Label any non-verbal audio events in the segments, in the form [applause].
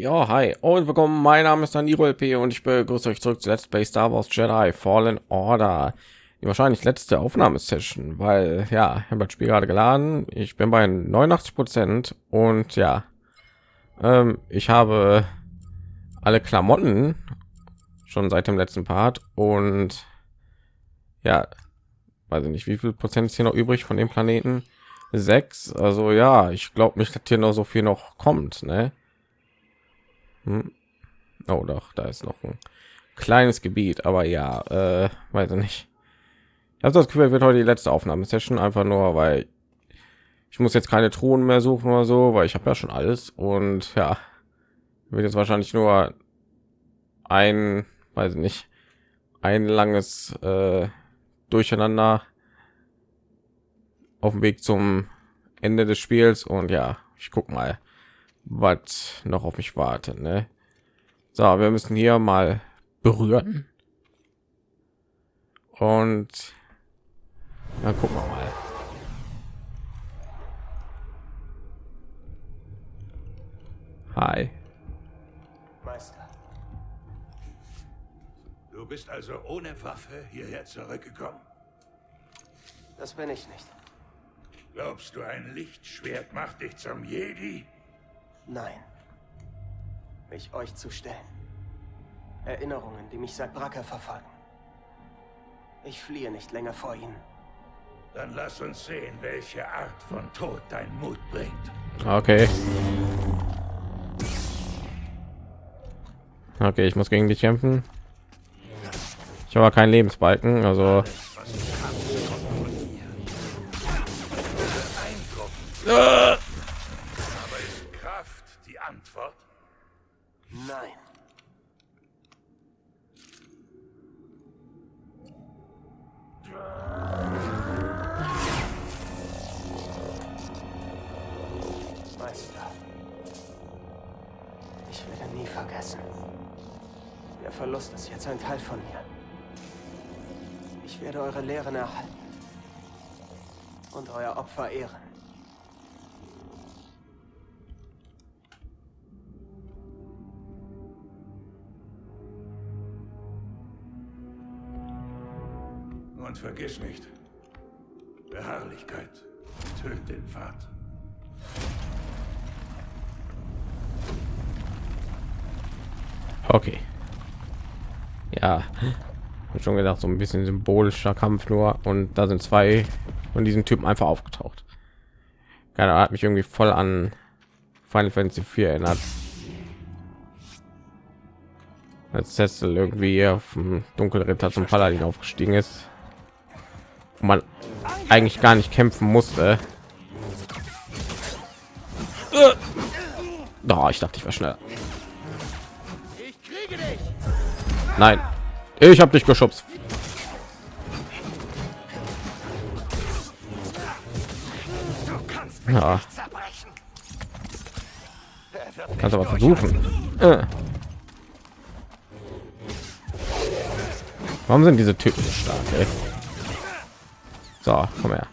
Ja, hi und willkommen. Mein Name ist Daniro LP und ich begrüße euch zurück zu Let's Play Star Wars Jedi Fallen Order. Die wahrscheinlich letzte Aufnahmesession, weil ja, ich habe das Spiel gerade geladen. Ich bin bei 89 Prozent und ja, ähm, ich habe alle Klamotten schon seit dem letzten Part und ja, weiß ich nicht, wie viel Prozent ist hier noch übrig von dem Planeten? Sechs. Also ja, ich glaube nicht, dass hier noch so viel noch kommt, ne? Hm. Oh, doch, da ist noch ein kleines Gebiet, aber ja, äh, weiß ich nicht. Ich habe das Gefühl, wird heute die letzte Aufnahmesession einfach nur, weil ich muss jetzt keine Truhen mehr suchen oder so, weil ich habe ja schon alles und ja, wird jetzt wahrscheinlich nur ein, weiß ich nicht, ein langes äh, Durcheinander auf dem Weg zum Ende des Spiels und ja, ich guck mal, was noch auf mich wartet. Ne? So, wir müssen hier mal berühren und dann gucken wir mal. Hi. Meister. Du bist also ohne Waffe hierher zurückgekommen. Das bin ich nicht. Glaubst du, ein Lichtschwert macht dich zum Jedi? Nein. Mich euch zu stellen. Erinnerungen, die mich seit Bracker verfolgen. Ich fliehe nicht länger vor ihnen. Dann lass uns sehen, welche Art von Tod dein Mut bringt. Okay. Okay, ich muss gegen dich kämpfen. Ich habe keinen Lebensbalken, also Aber okay. Ja, hab schon gedacht, so ein bisschen symbolischer Kampf nur und da sind zwei von diesen Typen einfach aufgetaucht. Keine Ahnung, hat mich irgendwie voll an Final Fantasy 4 erinnert. Als Cecil irgendwie auf dem Dunkelritter zum Paladin aufgestiegen ist. Wo man eigentlich gar nicht kämpfen musste. Da, ich dachte, ich war schneller. Nein, ich habe dich geschubst. Ja. Kannst aber versuchen. Äh. Warum sind diese Typen so stark? Ey? So, komm her.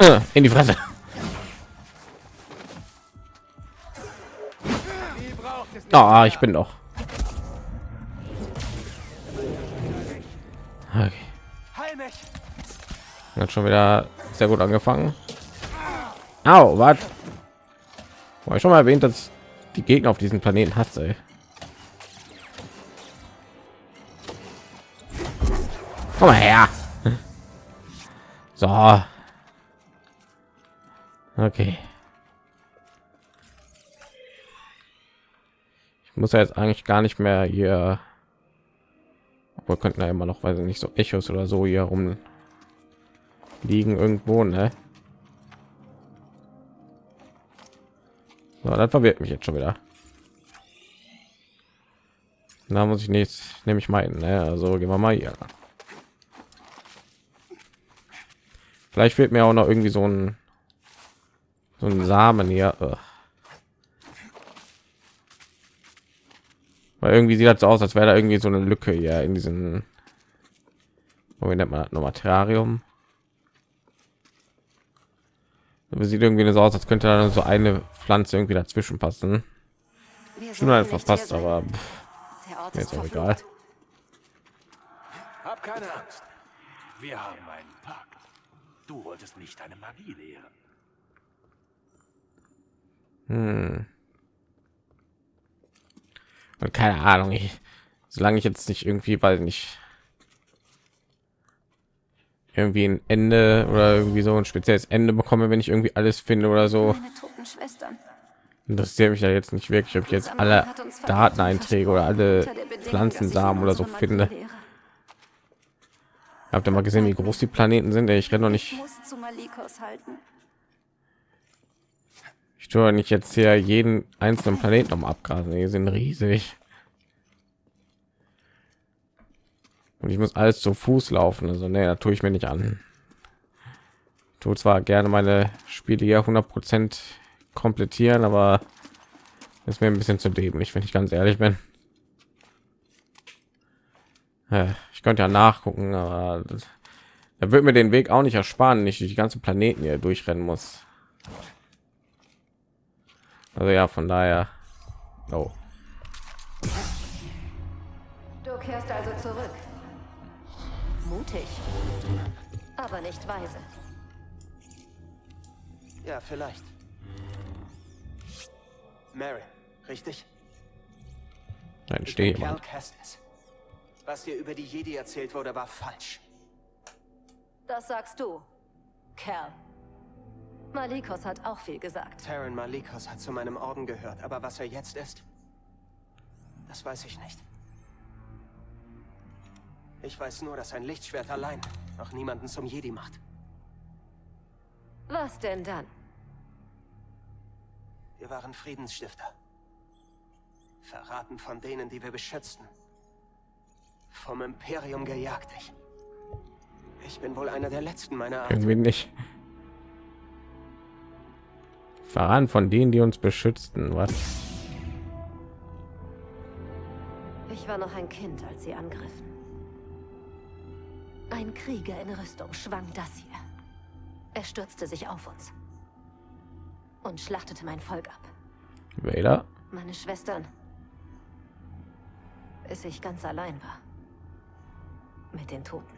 Äh, in die Fresse. Ah, ich bin doch. Okay. Hat schon wieder sehr gut angefangen. Au, was? War ich schon mal erwähnt, dass die Gegner auf diesem Planeten hasse. Komm mal her. So. Okay. Ich muss ja jetzt eigentlich gar nicht mehr hier. Wir könnten ja immer noch, weil nicht so Echos oder so hier rum liegen irgendwo, ne? So, das verwirrt mich jetzt schon wieder. Da muss ich nichts, nämlich meinen, ne? Also gehen wir mal hier. Vielleicht fehlt mir auch noch irgendwie so ein so ein Samen hier. Ugh. Weil irgendwie sieht das so aus, als wäre da irgendwie so eine Lücke hier in diesen, wie nennt man das noch Terrarium. Aber sieht irgendwie so aus, als könnte da so eine Pflanze irgendwie dazwischen passen. Schon halt verpasst, aber pff, ist auch egal. Hab keine Angst. Wir haben einen Pakt. Du wolltest nicht deine Magie lehren. Hm. Keine Ahnung, ich, solange ich jetzt nicht irgendwie, weil nicht irgendwie ein Ende oder irgendwie so ein spezielles Ende bekomme, wenn ich irgendwie alles finde oder so. Interessiert mich ja jetzt nicht wirklich, ob ich jetzt alle Dateneinträge oder alle Pflanzensamen oder so finde. Habt ihr mal gesehen, wie groß die Planeten sind? Ich renne noch nicht. Ich nicht jetzt hier jeden einzelnen Planeten noch abgrasen. Die sind riesig. Und ich muss alles zu Fuß laufen. Also nee, da tue ich mir nicht an. Tue zwar gerne meine Spiele hier 100 Prozent komplettieren, aber ist mir ein bisschen zu dämlich, wenn ich ganz ehrlich bin. Ich könnte ja nachgucken, aber da wird mir den Weg auch nicht ersparen, nicht die ganzen Planeten hier durchrennen muss. Also ja, von daher. Oh. Du kehrst also zurück. Mutig, aber nicht weise. Ja, vielleicht. Mary, richtig? Nein, stehe Cal. Was dir über die Jedi erzählt wurde, war falsch. Das sagst du, Kerl. Malikos hat auch viel gesagt. Terran Malikos hat zu meinem Orden gehört, aber was er jetzt ist, das weiß ich nicht. Ich weiß nur, dass ein Lichtschwert allein noch niemanden zum Jedi macht. Was denn dann? Wir waren Friedensstifter. Verraten von denen, die wir beschützten. Vom Imperium gejagt. Ich, ich bin wohl einer der letzten meiner Art. Irgendwie nicht. Verraten von denen, die uns beschützten. Was? Ich war noch ein Kind, als sie angriffen. Ein Krieger in Rüstung schwang das hier. Er stürzte sich auf uns und schlachtete mein Volk ab. Vader? Meine Schwestern. Bis ich ganz allein war. Mit den Toten.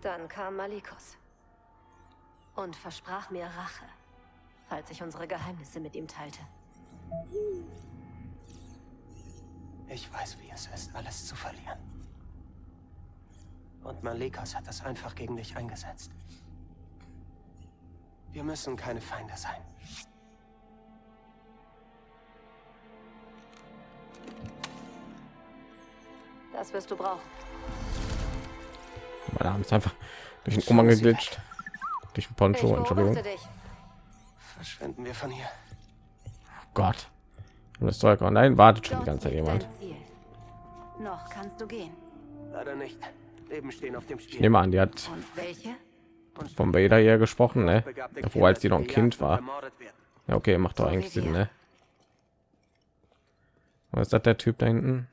Dann kam Malikos und versprach mir Rache, falls ich unsere Geheimnisse mit ihm teilte. Ich weiß, wie es ist, alles zu verlieren. Und Malekas hat das einfach gegen dich eingesetzt. Wir müssen keine Feinde sein. Das wirst du brauchen. Mein Arm ist einfach durch den Umhang geglitscht. Durch den Poncho, Entschuldigung. Verschwinden wir von hier. Gott. Und das Zeug nein, wartet schon die ganze Zeit jemand. Noch kannst du gehen. Leider nicht. Leben stehen auf dem Spiel. Ich nehme an, die hat vom Vader hier gesprochen, ne? Obwohl als die noch ein Kind war. Ja, okay, macht doch eigentlich Sinn, ne? Was ist das der Typ da hinten?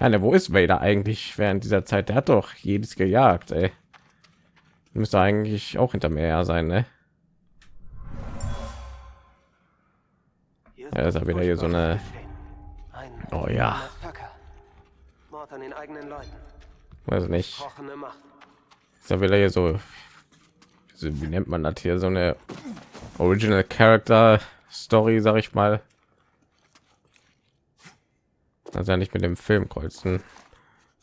Ja, ne, wo ist Vader eigentlich während dieser Zeit? Der hat doch jedes gejagt, ey. Müsste eigentlich auch hinter mir sein, ne? Ja, ist ja wieder hier so eine. Oh ja. Weiß nicht. Ist ja wieder hier so. Wie nennt man das hier? So eine Original Character Story, sag ich mal. Also ja nicht mit dem Film kreuzen.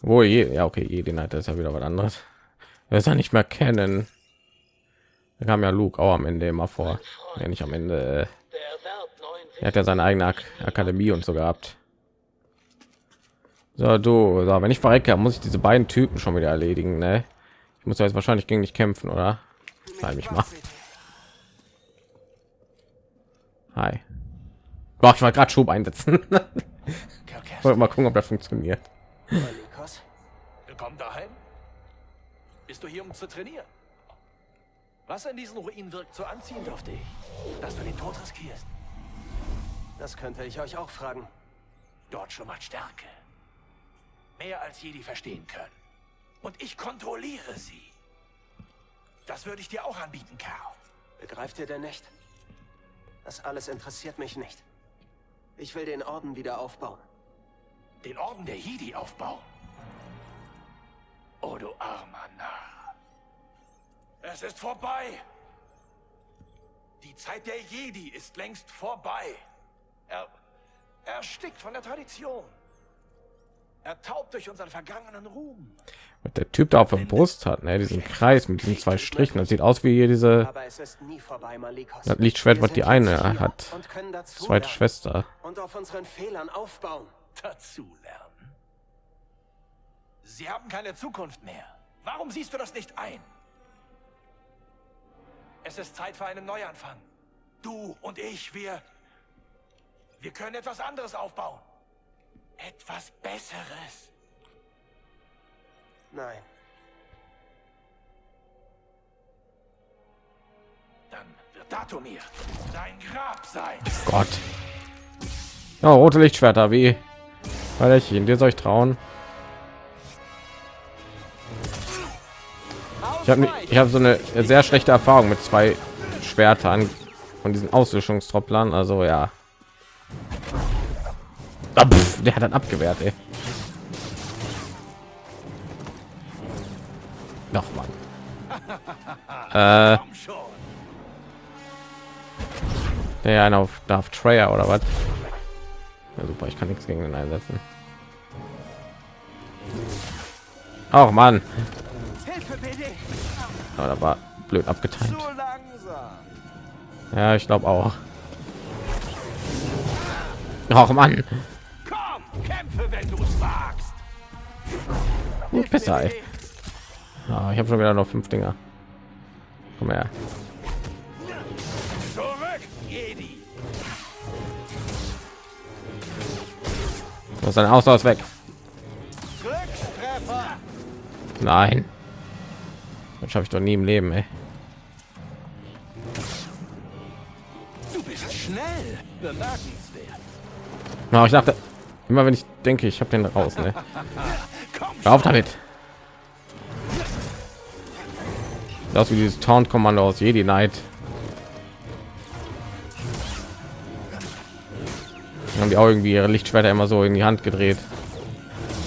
Wo je, ja okay, je den hat ist ja wieder was anderes. Er ist ja nicht mehr kennen. Da kam ja Luke auch am Ende immer vor. Ja, nicht am Ende. Er hat ja seine eigene Ak Akademie und so gehabt. So, du, so, wenn ich verrecke, muss ich diese beiden Typen schon wieder erledigen, ne? Ich muss jetzt wahrscheinlich gegen dich kämpfen, oder? Nein, mich mal. Hi. Boah, ich war gerade Schub einsetzen. [laughs] Wollte mal gucken, ob das funktioniert. Willkommen daheim. Bist du hier, um zu trainieren? Was an diesen Ruinen wirkt so anziehend auf dich, dass du den Tod riskierst? Das könnte ich euch auch fragen. Dort schon mal Stärke. mehr als Jedi verstehen können. Und ich kontrolliere sie. Das würde ich dir auch anbieten, Kerl. Begreift ihr denn nicht? Das alles interessiert mich nicht. Ich will den Orden wieder aufbauen. Den Orden der Jedi aufbauen. Oh, du armer Narr. Es ist vorbei. Die Zeit der Jedi ist längst vorbei. Er, er erstickt von der Tradition. Er taubt durch unseren vergangenen Ruhm. Was der Typ da auf der Brust hat, ne? diesen Kreis mit diesen zwei Strichen. Das sieht aus wie hier diese Aber es ist nie vorbei, Malikos. das Lichtschwert, was die eine hat. Und können dazu Zweite Schwester. Und auf unseren Fehlern aufbauen. Dazu lernen. Sie haben keine Zukunft mehr. Warum siehst du das nicht ein? Es ist Zeit für einen Neuanfang. Du und ich, wir... Wir können etwas anderes aufbauen. Etwas Besseres. Nein. Dann wird Datumir dein Grab sein. Gott. Ja, rote Lichtschwerter, wie? Wallerchen, dir soll ich trauen? Ich habe ich habe so eine sehr schlechte Erfahrung mit zwei Schwertern von diesen Auslöschungstropplern. Also ja. Ah, pff, der hat dann abgewehrt, ey. Noch mal. [laughs] Äh, der einer auf Darth Treyer oder was? Super, ich kann nichts gegen den einsetzen. Auch BD! Aber da war blöd abgeteilt. Ja, ich glaube auch. Auch Mann. Ja, ich habe schon wieder noch fünf Dinger. Komm her. Du hast dein Haus weg. Nein. Das schaffe ich doch nie im Leben, ey. Du bist schnell. Bemerkenswert. Na, ich dachte, immer wenn ich denke, ich habe den raus, ne? Auf damit. Das wie dieses Taunt-Kommando aus Jedi Knight. Dann haben die auch irgendwie ihre Lichtschwerter immer so in die Hand gedreht.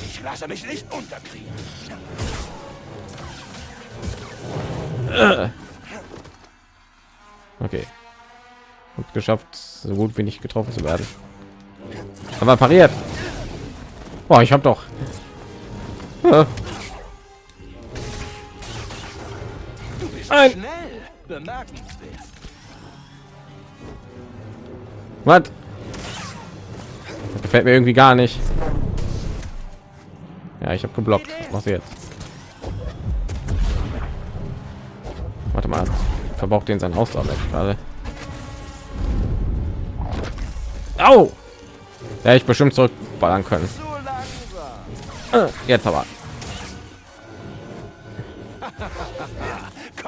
Ich lasse mich nicht unterkriegen. Okay. Und geschafft, so gut wie nicht getroffen zu werden. Aber pariert. Boah, ich habe doch. Äh, Du bist Ein- schnell. Bemerkenswert. Was? Gefällt mir irgendwie gar nicht. Ja, ich habe geblockt. Was jetzt? Warte mal. Verbraucht den sein Ausdauer weg gerade. Au! Ja, ich bestimmt zurückballern können. Jetzt aber.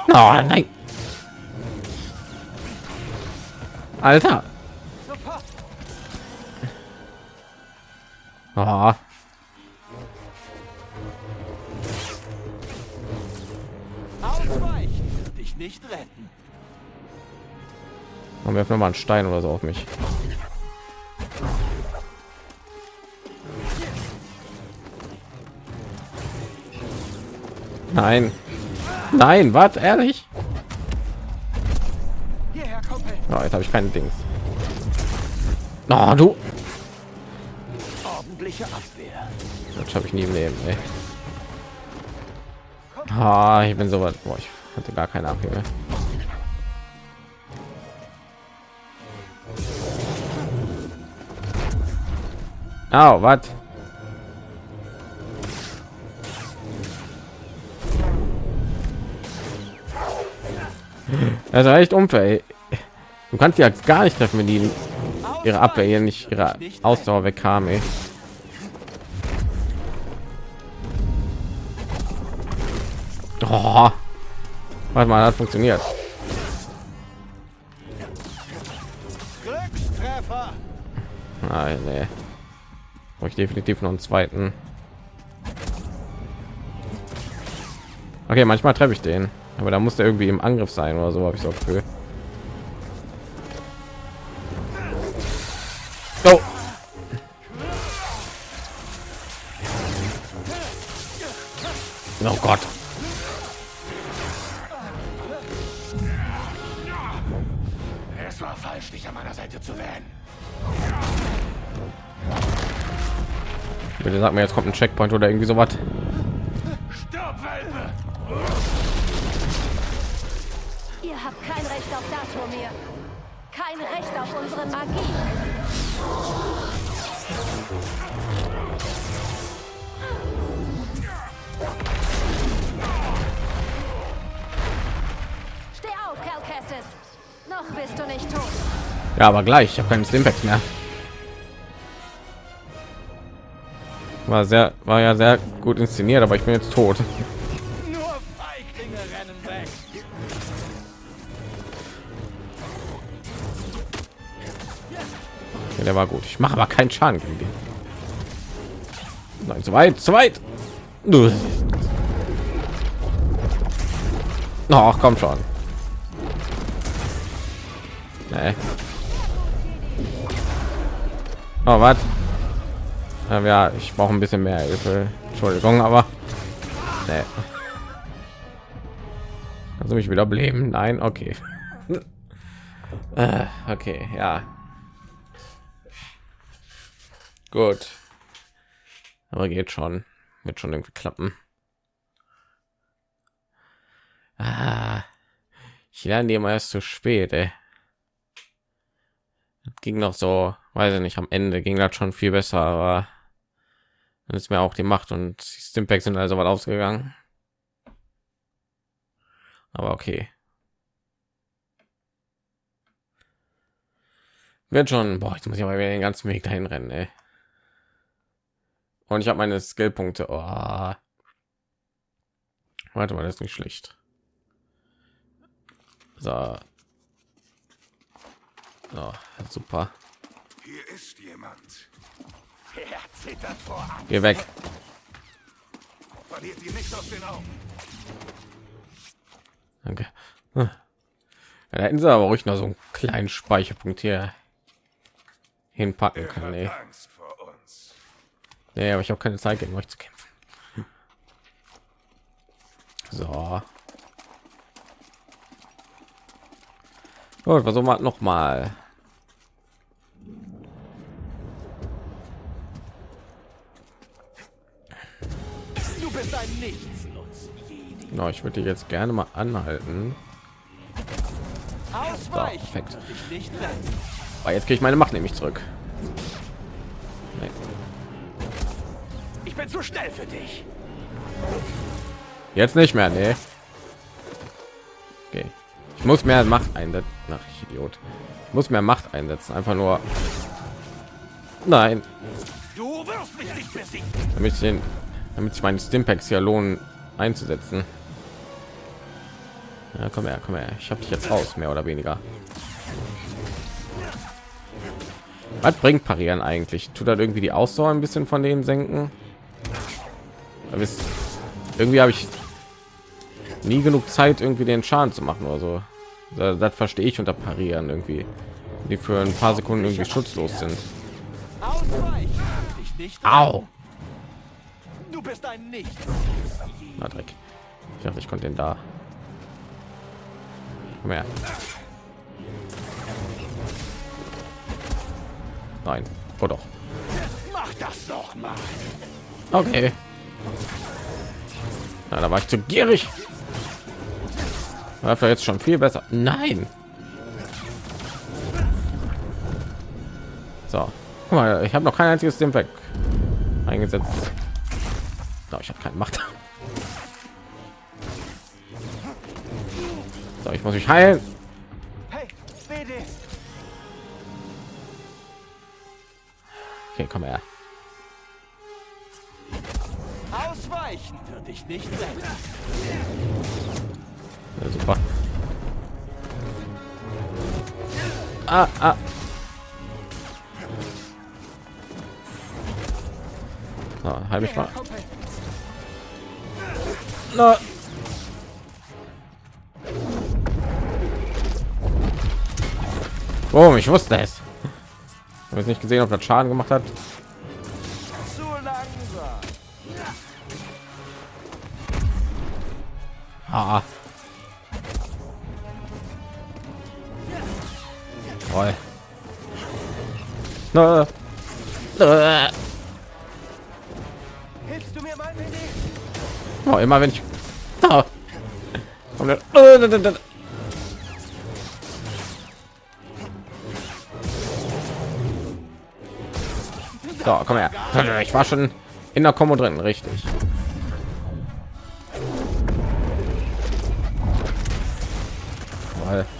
Oh, nein. Alter. Oh. Ausweichen. Dich nicht retten. Und werfen wir mal einen Stein oder so auf mich. Nein. Nein, was? Ehrlich? Oh, jetzt habe ich keine Dings. Oh, du. Ordentliche Abwehr. Das habe ich nie im Leben. Ey. Ah, ich bin so weit. Boah, ich hatte gar keine AP mehr. Au, was? Das ist echt unfair. Du kannst ja gar nicht treffen, wenn die ihre Abwehr hier nicht ihre Ausdauer weg haben. Ey. Oh. Warte mal, das funktioniert. Glückstreffer. Nein, nee. Brauche ich definitiv noch einen zweiten. Okay, manchmal treffe ich den, aber da muss der irgendwie im Angriff sein oder so, habe ich so Gefühl. Oh. oh Gott. Bitte sag mir, jetzt kommt ein Checkpoint oder irgendwie so was. Stirb, Ihr habt kein Recht auf Datumir. Kein Recht auf unsere Magie. Steh auf, Cal Kestis. Noch bist du nicht tot. Ja, aber gleich. Ich habe keinen Stimpacks mehr. War sehr, war ja sehr gut inszeniert, aber ich bin jetzt tot. Ja, der war gut. Ich mache aber keinen Schaden gegen den. Nein, zu weit, zu weit. Ach, komm schon. Nee. Oh, was? Ja, ich brauche ein bisschen mehr Hilfe. Entschuldigung, aber nee. Kannst du mich wieder beleben? Nein, okay. [laughs] äh, okay, ja. Gut. Aber geht schon. Wird schon irgendwie klappen. Ah, ich lerne immer erst zu spät, ey. Ging noch so, weiß ich nicht, am Ende ging das schon viel besser, aber dann ist mir auch die Macht und die Stimpacks sind also mal ausgegangen. Aber okay. Wird schon, boah, jetzt muss ich aber wieder den ganzen Weg dahin rennen, ey. Und ich habe meine Skillpunkte. Oh. Warte mal, das ist nicht schlecht. So. so super. Hier ist jemand. Geh weg. Verliert ihn nicht aus den Augen. Danke. Ja, da hätten sie aber ruhig noch so einen kleinen Speicherpunkt hier hinpacken können. uns. Nee, aber ich habe keine Zeit gegen euch zu kämpfen. So. Gut, versuchen wir noch mal. Du bist ein Nichtsnutz. No, ich würde jetzt gerne mal anhalten. So, perfekt. Aber jetzt kriege ich meine Macht nämlich zurück. Nee. Ich bin zu schnell für dich. Jetzt nicht mehr, nee. Okay. Ich muss mehr Macht einsetzen. Nach Idiot. Ich muss mehr Macht einsetzen. Einfach nur. Nein, Du wirst mich nicht besiegen. damit ich den, damit ich meine Stimpacks hier lohnen einzusetzen. Ja, komm her, komm her. Ich habe dich jetzt raus, mehr oder weniger. Was bringt Parieren eigentlich? Tut das irgendwie die Ausdauer ein bisschen von denen senken? Aber irgendwie habe ich nie genug Zeit, irgendwie den Schaden zu machen oder so. Das, das verstehe ich unter Parieren irgendwie, die für ein paar Sekunden irgendwie schutzlos sind. Au! Bist ein Nichts. Na Dreck. Ich dachte, ich konnte den da. Her. Nein. Oh doch. Mach das doch mal. Okay. Na, da war ich zu gierig. War vielleicht jetzt schon viel besser. Nein. So. Guck mal, ich habe noch kein einziges dem weg eingesetzt. So, ich habe keine Macht. So, ich muss mich heilen. Hey, BD. Okay, komm her. Ausweichen wird dich nicht. Ja, super. Ah, ah. So, halt mich mal. Na. Boom, ich wusste es. Ich habe nicht gesehen, ob das Schaden gemacht hat. Ah, ah. Toll. Na. Na. Immer wenn ich Äh, da, da. So, komm her. Ich war schon in der Kommo drin, richtig.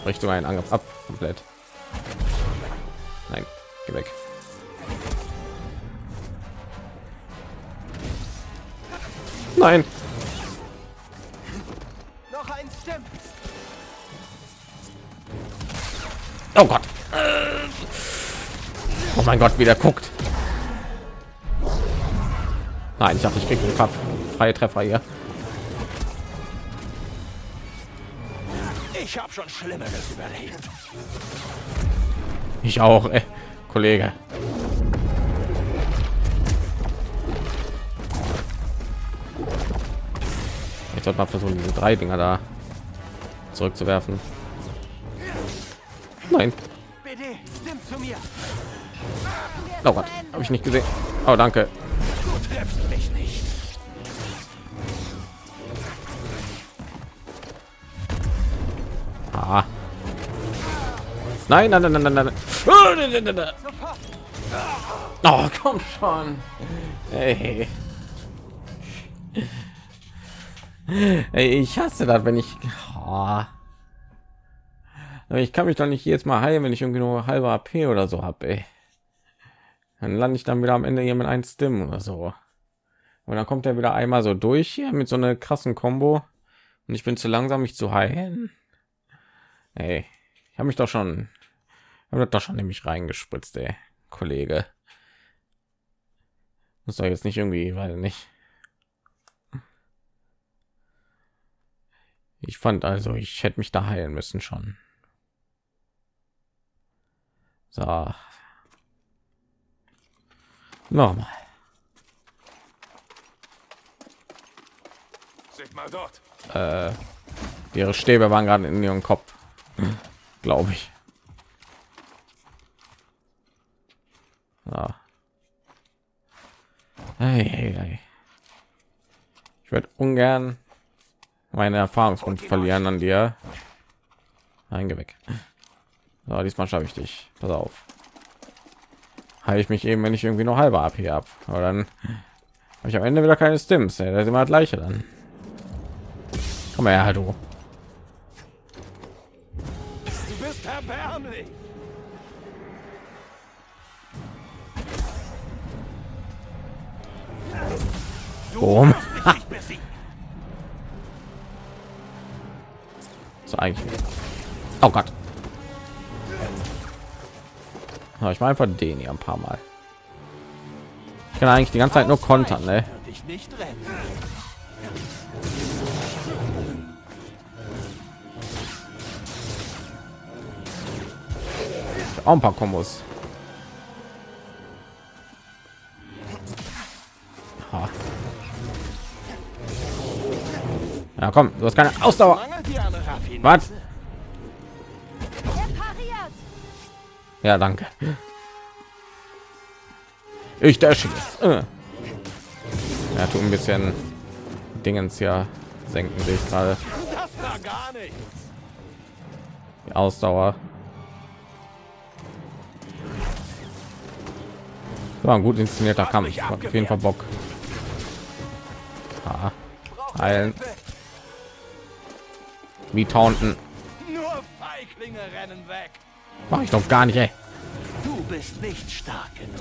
Richtung einen Angriff ab, komplett. Nein, geh weg. Nein. Oh Gott. Oh mein Gott, wie der guckt. Nein, ich dachte, ich kriege einen Kampf. Freie Treffer hier. Ich habe schon Schlimmeres überlebt. Ich auch, ey. Kollege. Ich sollte mal versuchen, diese drei Dinger da zurückzuwerfen. Nein. BD, stimmt zu mir. Oh Gott, habe ich nicht gesehen. Oh, danke. Du triffst mich nicht. Ah. Nein, nein, nein, nein, nein, nein. Oh, komm schon. Hey. Ey, ich hasse das, wenn ich. Oh. Ich kann mich doch nicht jetzt mal heilen, wenn ich irgendwie nur halbe AP oder so habe. Dann lande ich dann wieder am Ende hier mit einem Stim oder so. Und dann kommt er wieder einmal so durch hier mit so einer krassen Combo. Und ich bin zu langsam, mich zu heilen. Ey, ich habe mich doch schon, habe doch schon nämlich reingespritzt, ey, Kollege. Muss doch jetzt nicht irgendwie, weil nicht. Ich fand also, ich hätte mich da heilen müssen schon. So. Nochmal. Seht mal dort. Äh, ihre Stäbe waren gerade in ihrem Kopf, glaube ich. Ja. Hey, hey, hey. Ich würde ungern meine Erfahrungspunkte verlieren an dir. Nein, geh weg. So, diesmal schaffe ich dich. Pass auf. Heile ich mich eben, wenn ich irgendwie noch halbe AP ab. Aber dann habe ich am Ende wieder keine Stims. ey. Das ist immer das gleiche dann. Komm her, du. Du bist erbärmlich. Boom. [laughs] So eigentlich. Oh Gott. Ja, ich war einfach den hier ein paar Mal. Ich kann eigentlich die ganze Zeit nur kontern, ne? Auch ein paar Kombos. Ha. Ja, komm, du hast keine Ausdauer. Was? Ja, danke. Ich der schießt. Äh. Ja, tut ein bisschen Dingens ja senken sich gerade Das war gar nicht. die Ausdauer. War ein gut inszenierter Kampf. mich Hat Auf jeden Fall Bock. Ah, heilen. Wie taunten. Nur Feiglinge rennen weg. Mach ich doch gar nicht, ey. Du bist nicht stark genug.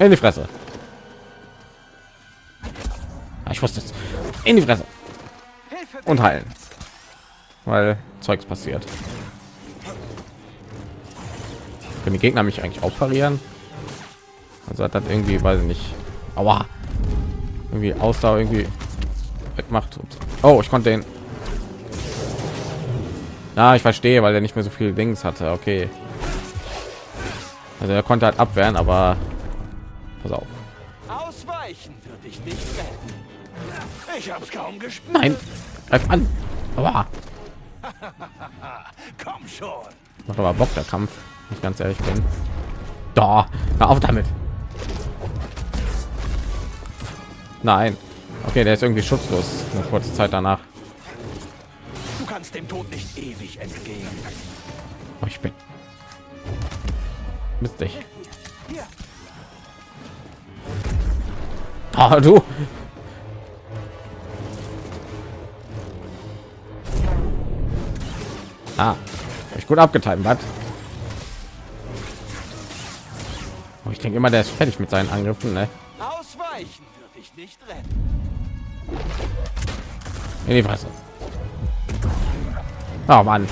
In die Fresse. Ah, ich wusste es. In die Fresse. Und heilen. Weil Zeugs passiert. Können die Gegner mich eigentlich auch parieren? Also hat das irgendwie, weiß ich nicht. Aua. Irgendwie Ausdauer irgendwie wegmacht. Ups. Oh, ich konnte den. Ja, ich verstehe, weil er nicht mehr so viel Dings hatte. Okay. Also er konnte halt abwehren, aber pass auf. Ausweichen würde ich nicht retten. Ich hab's kaum gespürt. Nein, greif an. Aber [laughs] Komm schon. macht aber Bock der Kampf. Ich ganz ehrlich bin. Da, hör auf damit. Nein. Okay, der ist irgendwie schutzlos. Eine kurze Zeit danach. Du kannst dem Tod nicht ewig entgehen. Oh, ich bin. Mist dich. Hier, Ah, du. Ah, ich gut abgetimt, was? Oh, ich denke immer, der ist fertig mit seinen Angriffen, ne? ausweichen würde ich nicht retten. In die Fresse. Oh Mann,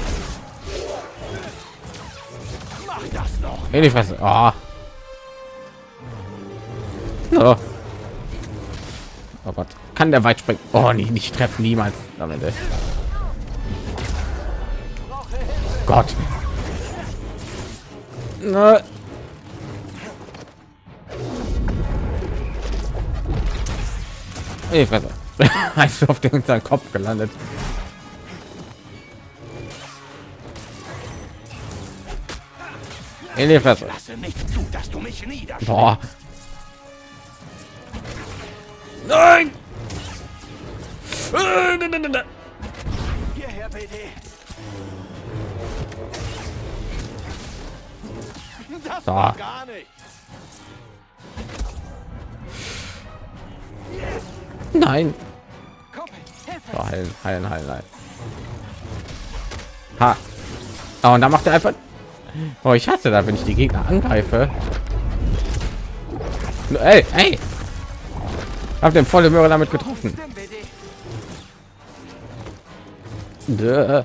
Mach das noch. in die Fresse. Oh. Oh. oh Gott, kann der weit springen? Oh, nicht, nicht treffen, niemals. Am Ende. Gott. Na. Ey, [laughs] Hast auf den seinen Kopf gelandet. In die Fresse. Lasse nicht zu, dass du mich. Boah. Nein! Äh, nein, nein, nein. Hierher, BD. Das So. war gar nicht. Nein. So, heilen, heilen, heilen, heilen. Ha. Oh, und da macht er einfach. Oh, ich hasse da, wenn ich die Gegner angreife. Ey, ey. Hab den volle Möhre damit getroffen. Dö.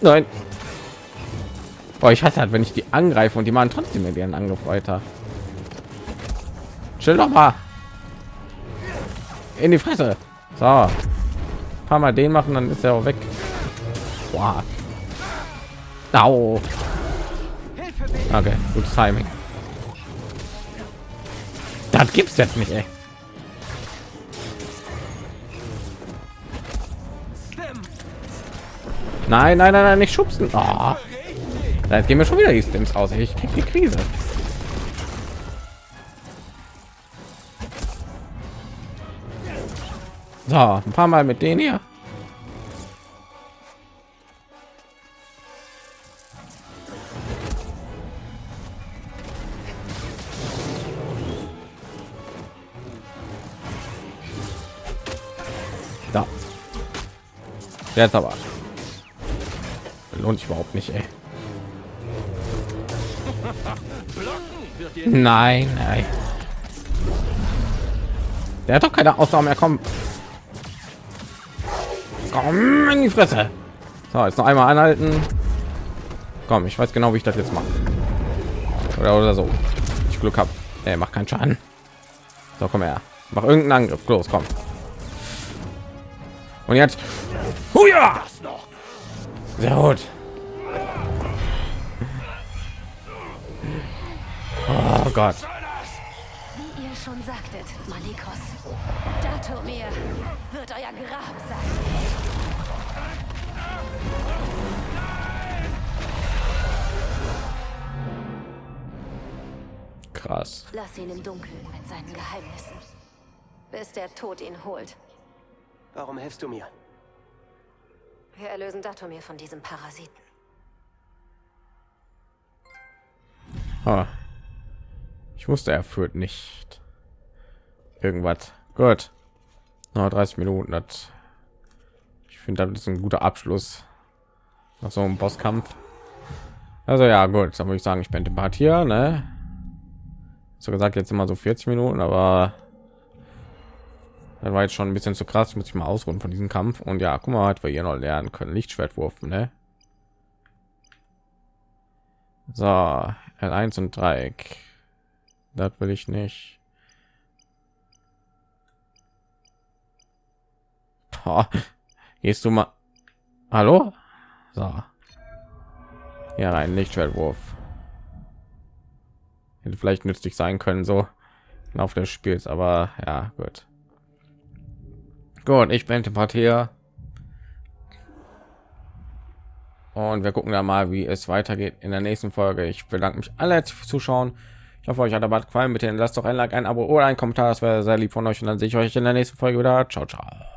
Nein. Boah, ich hasse halt, wenn ich die angreife und die machen trotzdem mit ihren Angriff weiter. Chill doch mal. In die Fresse. So. Ein paar Mal den machen, dann ist er auch weg. Boah. Au. Okay, gutes Timing. Das gibt's jetzt nicht, ey. Nein, nein, nein, nein, nicht schubsen. Oh. Jetzt gehen wir schon wieder die Stims aus. Ich krieg die Krise. So, ein paar Mal mit denen hier. Da. Jetzt aber. Lohnt sich überhaupt nicht, ey. Nein, nein. Der hat doch keine Ausnahme mehr. Komm. Komm in die Fresse. So, jetzt noch einmal anhalten. Komm, ich weiß genau, wie ich das jetzt mache. Oder, oder so. Ich Glück habe. Er macht keinen Schaden. So, komm her. Mach irgendeinen Angriff. Los, komm. Und jetzt. Huja! Sehr gut. Oh Gott. Wie ihr schon sagtet, Malikos, Datomir wird euer Grab sein. Krass. Lass ihn im Dunkeln mit seinen Geheimnissen, bis der Tod ihn holt. Warum hilfst du mir? Wir erlösen Datomir von diesem Parasiten. Ah. Ich wusste, er führt nicht irgendwas. Gut. Noch 30 Minuten. Das finde, das ist ein guter Abschluss nach so einem Bosskampf. Also ja, gut, dann würde ich sagen, ich bin den Part hier, ne? So gesagt, jetzt immer so 40 Minuten, aber dann war jetzt schon ein bisschen zu krass, muss ich mal ausruhen von diesem Kampf. Und ja, guck mal, hat wir hier noch lernen können, Lichtschwertwurf, ne? So, L1 und Dreieck. Das will ich nicht. Gehst du mal? Hallo? So. Ja, ein Lichtschwertwurf. Hätte vielleicht nützlich sein können, so Laufe des Spiels, aber ja, gut. Gut, ich bin hier. Und wir gucken da mal, wie es weitergeht in der nächsten Folge. Ich bedanke mich alle fürs Zuschauen. Ich hoffe, euch hat der gefallen. Mit den lasst doch ein Like, ein Abo oder ein Kommentar. Das wäre sehr lieb von euch. Und dann sehe ich euch in der nächsten Folge wieder. Ciao, ciao.